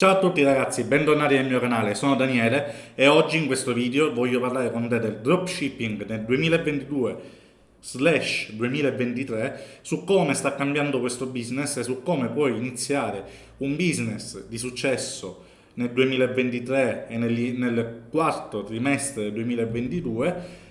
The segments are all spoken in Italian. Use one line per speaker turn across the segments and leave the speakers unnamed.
Ciao a tutti ragazzi, bentornati nel mio canale, sono Daniele e oggi in questo video voglio parlare con te del dropshipping nel 2022 slash 2023 su come sta cambiando questo business e su come puoi iniziare un business di successo nel 2023 e nel, nel quarto trimestre del 2022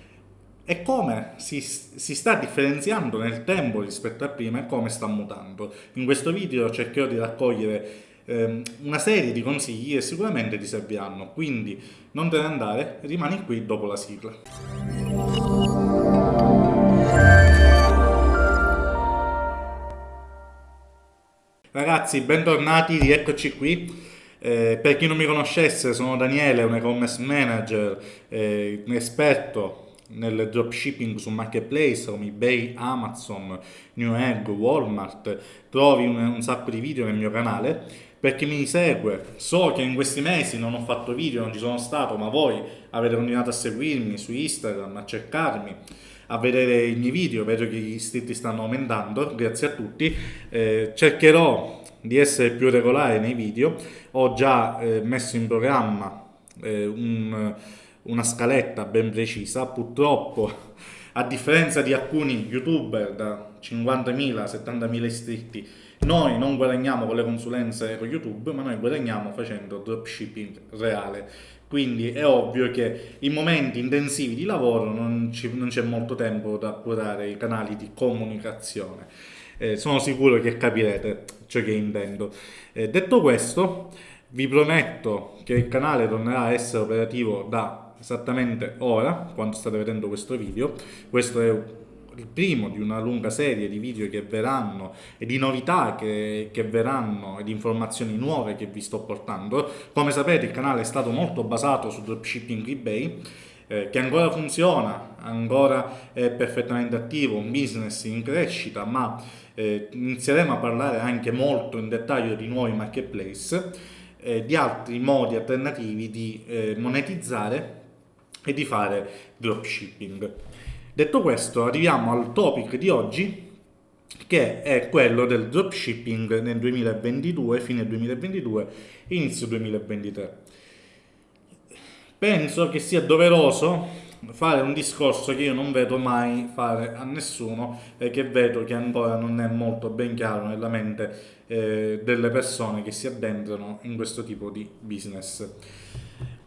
e come si, si, sta differenziando nel tempo rispetto a prima e come sta mutando. In questo video cercherò di raccogliere ehm, una serie di consigli che sicuramente ti serviranno, quindi non te ne andare, rimani qui dopo la sigla. Ragazzi, bentornati, rieccoci qui. Eh, per chi non mi conoscesse, sono Daniele, un e-commerce manager, eh, un esperto nel dropshipping su marketplace come eBay, Amazon, Newegg, Walmart. Trovi un, un sacco di video nel mio canale per chi mi segue, so che in questi mesi non ho fatto video, non ci sono stato, ma voi avete continuato a seguirmi su Instagram, a cercarmi, a vedere i miei video, vedo che gli iscritti stanno aumentando, grazie a tutti. Eh, cercherò di essere più regolare nei video, ho già eh, messo in programma eh, un, una scaletta ben precisa, purtroppo a differenza di alcuni youtuber da 50.000, 70.000 iscritti, noi non guadagniamo con le consulenze con YouTube, ma noi guadagniamo facendo dropshipping reale. Quindi è ovvio che in momenti intensivi di lavoro non, c'è molto tempo da curare i canali di comunicazione. Eh, sono sicuro che capirete ciò che intendo. Eh, detto questo, vi prometto che il canale tornerà a essere operativo da esattamente ora, quando state vedendo questo video. Questo è il primo di una lunga serie di video che verranno e di novità che, che, verranno e di informazioni nuove che vi sto portando. Come sapete il canale è stato molto basato su dropshipping eBay eh, che ancora funziona, ancora è perfettamente attivo, un business in crescita, ma eh, inizieremo a parlare anche molto in dettaglio di nuovi marketplace, eh, di altri modi alternativi di eh, monetizzare e di fare dropshipping. Detto questo, arriviamo al topic di oggi, che è quello del dropshipping nel 2022, fine 2022, inizio 2023. Penso che sia doveroso fare un discorso che io non vedo mai fare a nessuno e che vedo che ancora non è molto ben chiaro nella mente eh, delle persone che si addentrano in questo tipo di business.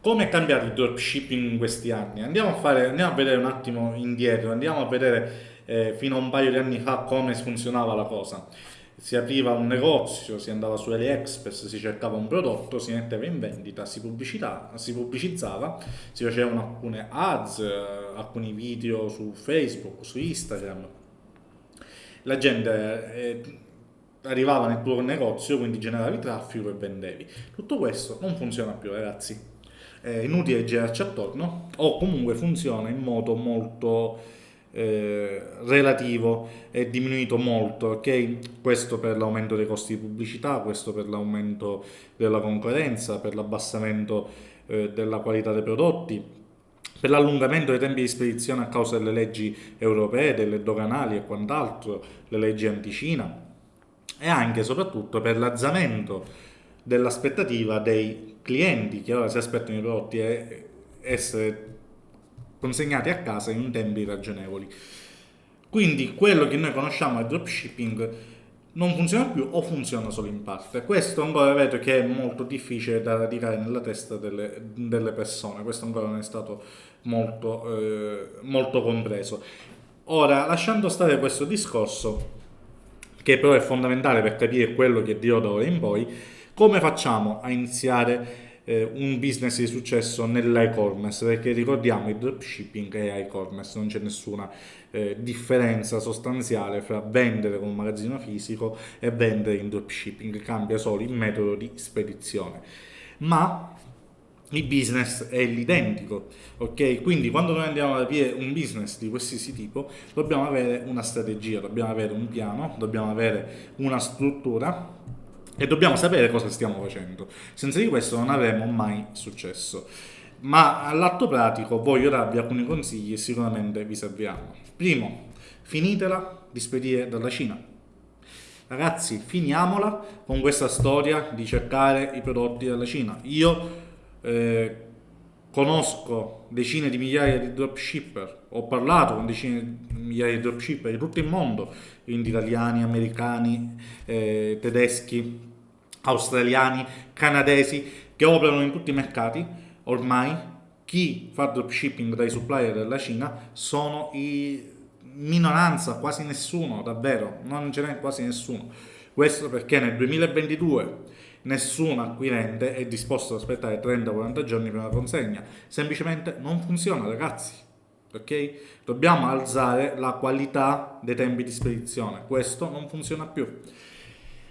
Come è cambiato il dropshipping in questi anni? Andiamo a, fare, andiamo a vedere un attimo indietro, andiamo a vedere eh, fino a un paio di anni fa come funzionava la cosa. Si apriva un negozio, si andava su AliExpress, si cercava un prodotto, si metteva in vendita, si, si pubblicizzava, si facevano alcune ads, eh, alcuni video su Facebook, su Instagram. La gente eh, arrivava nel tuo negozio, quindi generavi traffico e vendevi. Tutto questo non funziona più, ragazzi è inutile girarci attorno o comunque funziona in modo molto eh, relativo è diminuito molto ok? Questo per l'aumento dei costi di pubblicità questo per l'aumento della concorrenza per l'abbassamento eh, della qualità dei prodotti per l'allungamento dei tempi di spedizione a causa delle leggi europee, delle doganali e quant'altro, le leggi anticina e anche e soprattutto per l'azzamento dell'aspettativa dei clienti che ora si aspettano i prodotti e essere consegnati a casa in tempi ragionevoli. Quindi quello che noi conosciamo al dropshipping non funziona più o funziona solo in parte. Questo ancora vedo che è molto difficile da radicare nella testa delle, delle persone, questo ancora non è stato molto, eh, molto compreso. Ora, lasciando stare questo discorso, che però è fondamentale per capire quello che dirò da ora in poi, come facciamo a iniziare eh, un business di successo nell'e-commerce? Perché ricordiamo il dropshipping e e-commerce, non c'è nessuna eh, differenza sostanziale fra vendere con un magazzino fisico e vendere in dropshipping, cambia solo il metodo di spedizione. Ma il business è l'identico, ok? Quindi quando noi andiamo ad aprire un business di qualsiasi tipo, dobbiamo avere una strategia, dobbiamo avere un piano, dobbiamo avere una struttura e dobbiamo sapere cosa stiamo facendo. Senza di questo non avremo mai successo. Ma all'atto pratico voglio darvi alcuni consigli e sicuramente vi serviranno. Primo, finitela di spedire dalla Cina. Ragazzi, finiamola con questa storia di cercare i prodotti dalla Cina. Io eh, conosco decine di migliaia di dropshipper, ho parlato con decine di migliaia di dropshipper di tutto il mondo, quindi italiani, americani, eh, tedeschi, australiani, canadesi, che operano in tutti i mercati. Ormai chi fa dropshipping dai supplier della Cina sono i minoranza, quasi nessuno, davvero, non ce n'è quasi nessuno. Questo perché nel 2022 nessun acquirente è disposto ad aspettare 30-40 giorni per una consegna. Semplicemente non funziona, ragazzi. Ok? Dobbiamo alzare la qualità dei tempi di spedizione. Questo non funziona più.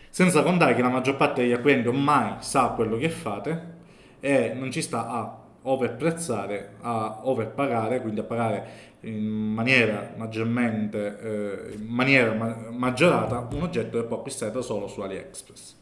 Senza contare che la maggior parte degli acquirenti ormai sa quello che fate e non ci sta a overprezzare, a overpagare, quindi a pagare in maniera maggiormente eh, in maniera ma maggiorata un oggetto che può acquistare solo su AliExpress.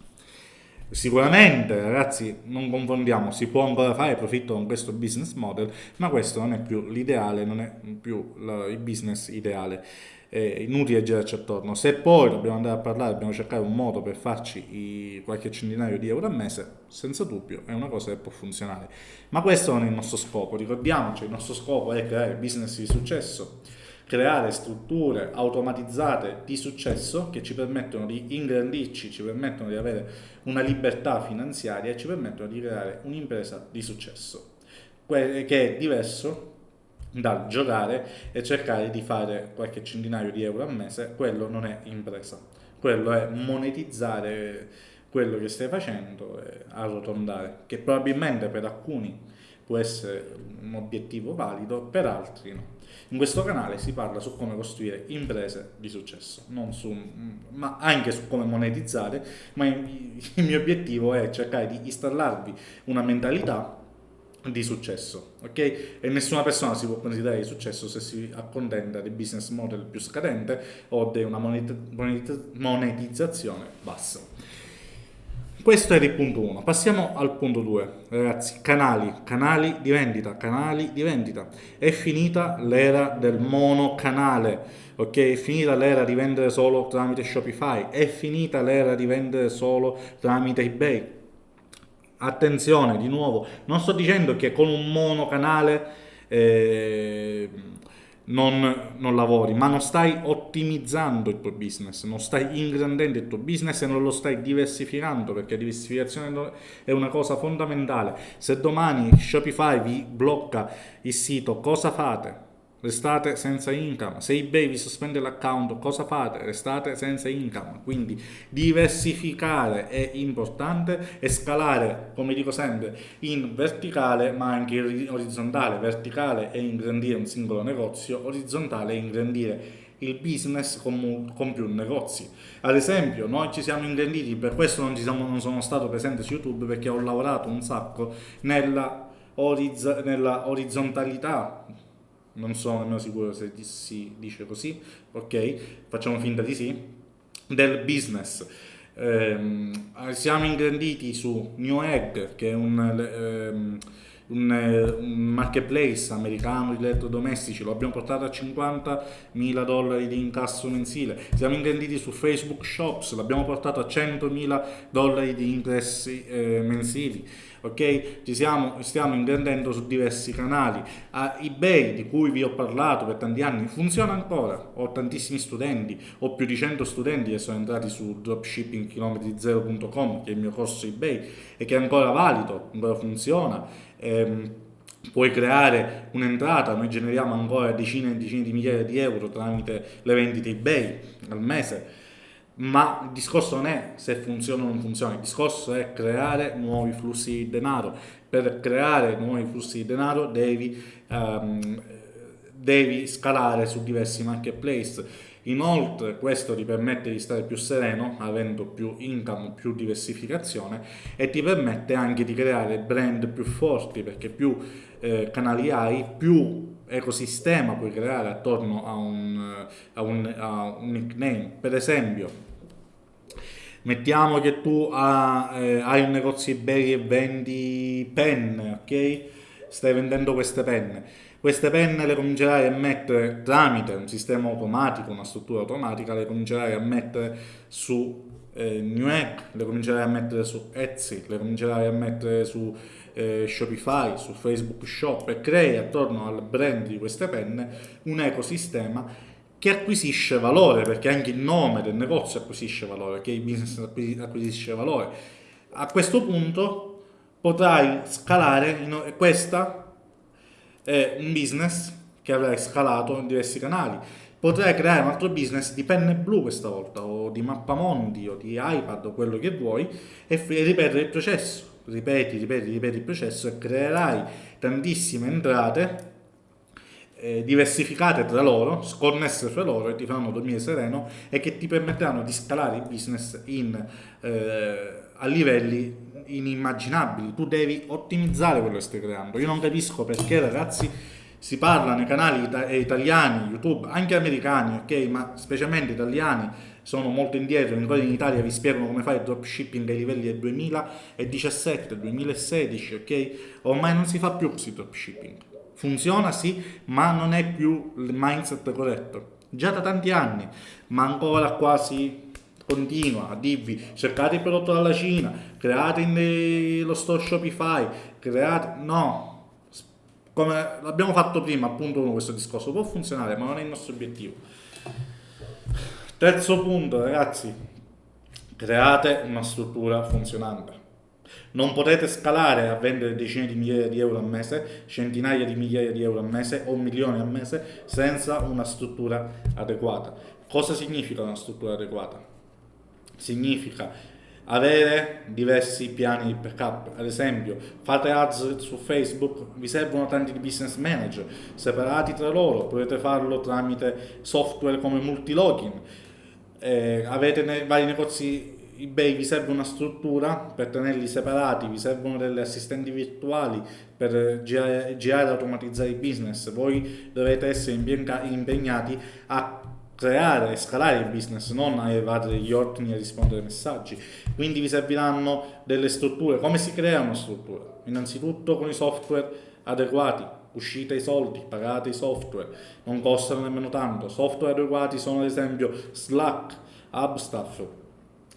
Sicuramente, ragazzi, non confondiamo, si può ancora fare profitto con questo business model, ma questo non è più l'ideale, non è più il business ideale è inutile girarci attorno. Se poi dobbiamo andare a parlare, dobbiamo cercare un modo per farci qualche centinaio di euro al mese, senza dubbio è una cosa che può funzionare. Ma questo non è il nostro scopo, ricordiamoci, il nostro scopo è creare business di successo, creare strutture automatizzate di successo che ci permettono di ingrandirci, ci permettono di avere una libertà finanziaria e ci permettono di creare un'impresa di successo, che è diverso dal giocare e cercare di fare qualche centinaio di euro al mese, quello non è impresa, quello è monetizzare quello che stai facendo e arrotondare, che probabilmente per alcuni può essere un obiettivo valido, per altri no. In questo canale si parla su come costruire imprese di successo, su, ma anche su come monetizzare, ma il mio obiettivo è cercare di installarvi una mentalità di successo, ok? E nessuna persona si può considerare di successo se si accontenta del business model più scadente o di una monetizzazione bassa. Questo era il punto 1. Passiamo al punto 2. Ragazzi, canali, canali di vendita, canali di vendita. È finita l'era del monocanale, ok? È finita l'era di vendere solo tramite Shopify, è finita l'era di vendere solo tramite eBay attenzione di nuovo, non sto dicendo che con un monocanale eh, non, non, lavori, ma non stai ottimizzando il tuo business, non stai ingrandendo il tuo business e non lo stai diversificando perché la diversificazione è una cosa fondamentale. Se domani Shopify vi blocca il sito, cosa fate? Restate senza income. Se eBay vi sospende l'account, cosa fate? Restate senza income. Quindi diversificare è importante e scalare, come dico sempre, in verticale ma anche in orizzontale. Verticale è ingrandire un singolo negozio, orizzontale è ingrandire il business con, più negozi. Ad esempio, noi ci siamo ingranditi, per questo non, siamo, non sono stato presente su YouTube perché ho lavorato un sacco nella, oriz nella orizzontalità non sono nemmeno sicuro se si dice così, ok, facciamo finta di sì, del business. Eh, siamo ingranditi su New Egg, che è un, ehm, un, un, marketplace americano di elettrodomestici, lo abbiamo portato a 50 mila dollari di incasso mensile. Siamo ingranditi su Facebook Shops, l'abbiamo portato a 100 mila dollari di interessi eh, mensili ok? Ci siamo, stiamo ingrandendo su diversi canali. A eBay, di cui vi ho parlato per tanti anni, funziona ancora. Ho tantissimi studenti, ho più di 100 studenti che sono entrati su dropshippingchilometri0.com, che è il mio corso eBay, e che è ancora valido, ancora funziona. Ehm, puoi creare un'entrata, noi generiamo ancora decine e decine di migliaia di euro tramite le vendite eBay al mese ma il discorso non è se funziona o non funziona, il discorso è creare nuovi flussi di denaro. Per creare nuovi flussi di denaro devi, um, devi scalare su diversi marketplace. Inoltre questo ti permette di stare più sereno, avendo più income, più diversificazione e ti permette anche di creare brand più forti perché più eh, canali hai, più ecosistema puoi creare attorno a un, a un, a un nickname. Per esempio, mettiamo che tu ha, eh, hai un negozio eBay e vendi penne, ok? Stai vendendo queste penne. Queste penne le comincerai a mettere tramite un sistema automatico, una struttura automatica, le comincerai a mettere su eh, New Egg, le comincerai a mettere su Etsy, le comincerai a mettere su eh, Shopify, su Facebook Shop e crei attorno al brand di queste penne un ecosistema che acquisisce valore, perché anche il nome del negozio acquisisce valore, che il business acquisisce valore. A questo punto potrai scalare, questa è un business che avrai scalato in diversi canali potrai creare un altro business di penne blu questa volta, o di mappamondi, o di iPad, o quello che vuoi, e, ripetere il processo. Ripeti, ripeti, ripeti il processo e creerai tantissime entrate eh, diversificate tra loro, sconnesse tra loro e ti faranno dormire sereno e che ti permetteranno di scalare il business in, eh, a livelli inimmaginabili. Tu devi ottimizzare quello che stai creando. Io non capisco perché ragazzi si parla nei canali ita- eh, italiani, YouTube, anche americani, ok, ma specialmente italiani sono molto indietro, in Italia vi spiegano come fare il dropshipping ai livelli del 2017, 2016, ok? Ormai non si fa più questo dropshipping. Funziona sì, ma non è più il mindset corretto. Già da tanti anni, ma ancora quasi continua a dirvi cercate il prodotto dalla Cina, create lo store Shopify, create... No, come l'abbiamo fatto prima, appunto, con questo discorso, può funzionare, ma non è il nostro obiettivo. Terzo punto, ragazzi, create una struttura funzionante. Non potete scalare a vendere decine di migliaia di euro al mese, centinaia di migliaia di euro al mese o milioni al mese senza una struttura adeguata. Cosa significa una struttura adeguata? Significa avere diversi piani di backup. Ad esempio, fate ads su Facebook, vi servono tanti business manager separati tra loro, potete farlo tramite software come multilogin. Eh, avete ne- vari negozi eBay, vi serve una struttura per tenerli separati, vi servono delle assistenti virtuali per girare, girare e automatizzare il business. Voi dovete essere impegnati a creare e scalare il business, non a evadere gli ordini e rispondere ai messaggi. Quindi vi serviranno delle strutture. Come si crea una struttura? Innanzitutto con i software adeguati. Uscite i soldi, pagate i software, non costano nemmeno tanto. Software adeguati sono ad esempio Slack, Hubstaff,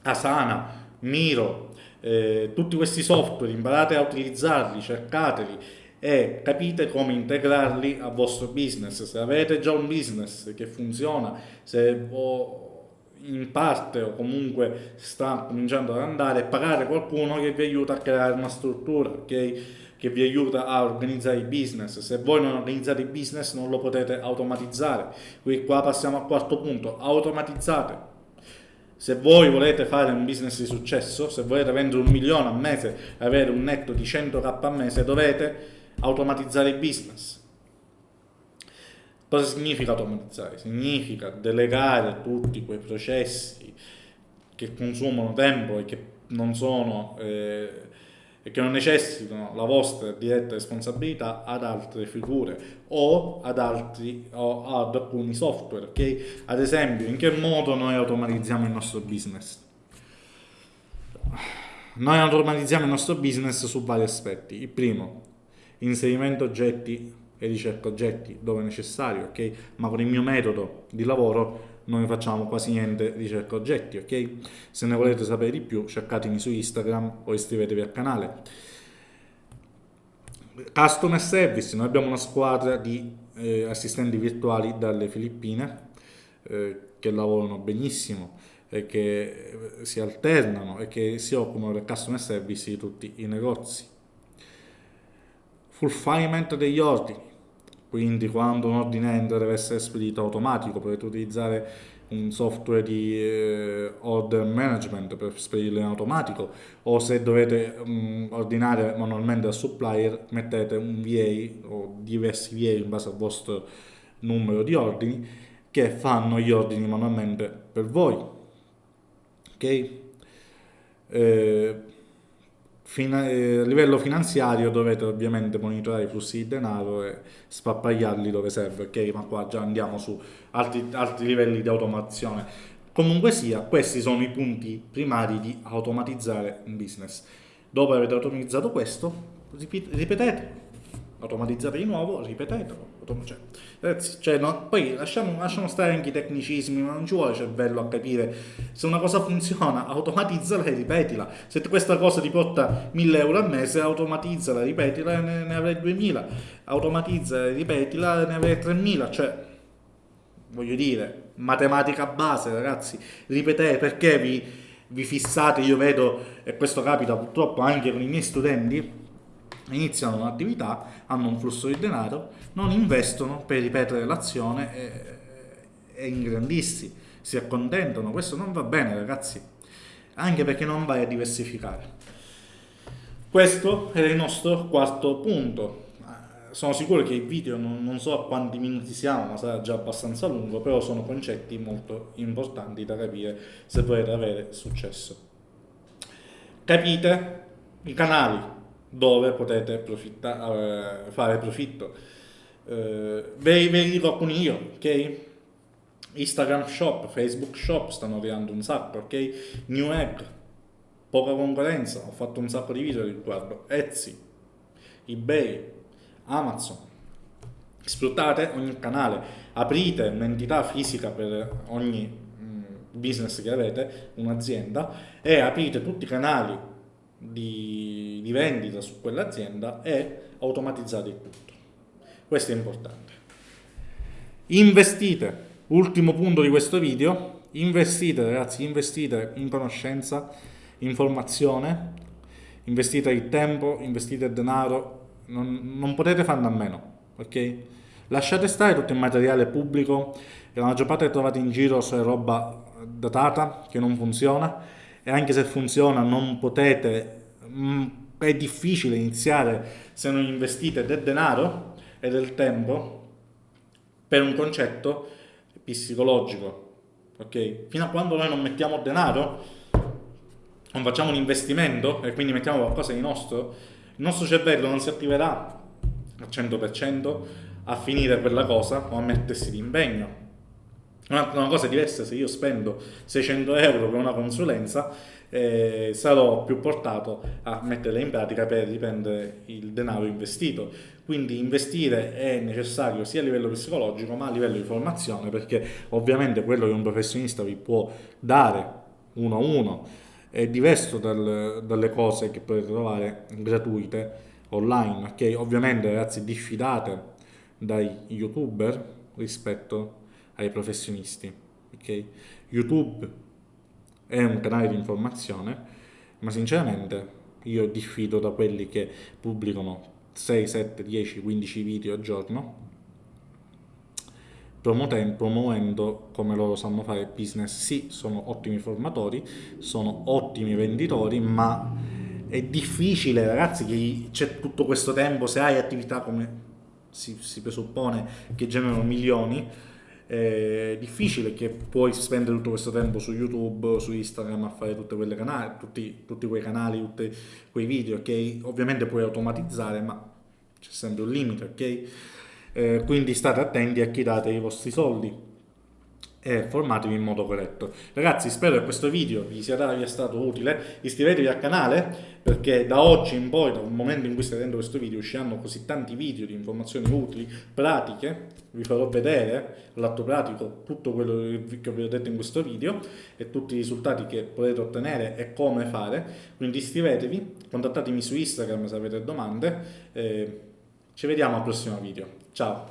Asana, Miro, eh, tutti questi software, imparate a utilizzarli, cercateli e capite come integrarli al vostro business. Se avete già un business che funziona, se in parte o comunque sta cominciando ad andare, pagare qualcuno che vi aiuta a creare una struttura, ok? Che vi aiuta a organizzare il business. Se voi non organizzate il business non lo potete automatizzare. Qui qua passiamo al quarto punto, automatizzate. Se voi volete fare un business di successo, se volete vendere un milione al mese avere un netto di 100k al mese, dovete automatizzare il business. Cosa significa automatizzare? Significa delegare tutti quei processi che consumano tempo e che non sono eh, e che non necessitano la vostra diretta responsabilità ad altre figure o ad altri o ad alcuni software, ok? Ad esempio, in che modo noi automatizziamo il nostro business? Noi automatizziamo il nostro business su vari aspetti. Il primo, inserimento oggetti e ricerca oggetti dove necessario, ok? Ma con il mio metodo di lavoro non facciamo quasi niente ricerca oggetti, ok? Se ne volete sapere di più, cercatemi su Instagram o iscrivetevi al canale. Customer Service, noi abbiamo una squadra di eh, assistenti virtuali dalle Filippine eh, che lavorano benissimo e che eh, si alternano e che si occupano del customer service di tutti i negozi fulfillment degli ordini, quindi quando un ordine entra deve essere spedito automatico, potete utilizzare un software di eh, order management per spedirlo in automatico o se dovete um, ordinare manualmente al supplier mettete un VA o diversi VA in base al vostro numero di ordini che fanno gli ordini manualmente per voi. Ok? Eh, a livello finanziario dovete ovviamente monitorare i flussi di denaro e spappagliarli dove serve, ok? Ma qua già andiamo su altri, altri livelli di automazione. Comunque sia, questi sono i punti primari di automatizzare un business. Dopo avete automatizzato questo, ripetete, automatizzate di nuovo, ripetetelo. Cioè, ragazzi, cioè, no, poi lasciamo, lasciamo, stare anche i tecnicismi, ma non ci vuole cervello a capire se una cosa funziona, automatizzala e ripetila. Se questa cosa ti porta 1000 euro al mese, automatizzala, ripetila e ne, ne avrai 2000. Automatizza e ripetila e ne avrai 3000. Cioè, voglio dire, matematica base, ragazzi, ripetete perché vi, vi fissate, io vedo, e questo capita purtroppo anche con i miei studenti, iniziano un'attività, hanno un flusso di denaro, non investono per ripetere l'azione e, e ingrandissi, si accontentano, questo non va bene ragazzi, anche perché non vai a diversificare. Questo è il nostro quarto punto. Sono sicuro che il video non, non so a quanti minuti siamo, ma sarà già abbastanza lungo, però sono concetti molto importanti da capire se volete avere successo. Capite i canali dove potete profitta, uh, fare profitto. Uh, ve, ve li dico alcuni io, ok? Instagram Shop, Facebook Shop stanno creando un sacco, ok? New Egg, poca concorrenza, ho fatto un sacco di video riguardo, Etsy, eBay, Amazon. Sfruttate ogni canale, aprite un'entità fisica per ogni mm, business che avete, un'azienda, e aprite tutti i canali di, di vendita su quell'azienda e automatizzate il tutto. Questo è importante. Investite, ultimo punto di questo video, investite ragazzi, investite in conoscenza, informazione, investite il tempo, investite il denaro, non, non potete farne a meno, ok? Lasciate stare tutto il materiale pubblico, la maggior parte trovate in giro è roba datata, che non funziona, e anche se funziona non potete, mh, mm, è difficile iniziare se non investite del denaro e del tempo per un concetto psicologico. Ok? Fino a quando noi non mettiamo denaro, non facciamo un investimento e quindi mettiamo qualcosa di nostro, il nostro cervello non si attiverà al 100% a finire quella cosa o a mettersi di impegno. Una, cosa diversa se io spendo 600 euro per una consulenza eh, sarò più portato a metterla in pratica per riprendere il denaro investito. Quindi investire è necessario sia a livello psicologico ma a livello di formazione perché ovviamente quello che un professionista vi può dare uno a uno è diverso dal, dalle cose che potete trovare gratuite online. Ok, ovviamente ragazzi diffidate dai youtuber rispetto ai professionisti. Okay? YouTube è un canale di informazione, ma sinceramente io diffido da quelli che pubblicano 6, 7, 10, 15 video al giorno promuovendo come loro sanno fare business. Sì, sono ottimi formatori, sono ottimi venditori, ma è difficile ragazzi che c'è tutto questo tempo, se hai attività come si, si presuppone che generano milioni, è difficile che puoi spendere tutto questo tempo su YouTube, su Instagram a fare canali, tutti, tutti quei canali, tutti quei video che ovviamente puoi automatizzare, ma c'è sempre un limite, ok? Eh, quindi state attenti a chi date i vostri soldi e formatevi in modo corretto. Ragazzi spero che questo video vi sia, stato utile, iscrivetevi al canale perché da oggi in poi, dal momento in cui state vedendo questo video, usciranno così tanti video di informazioni utili, pratiche, vi farò vedere l'atto pratico tutto quello che vi ho detto in questo video e tutti i risultati che potete ottenere e come fare, quindi iscrivetevi, contattatemi su Instagram se avete domande, eh, ci vediamo al prossimo video, ciao!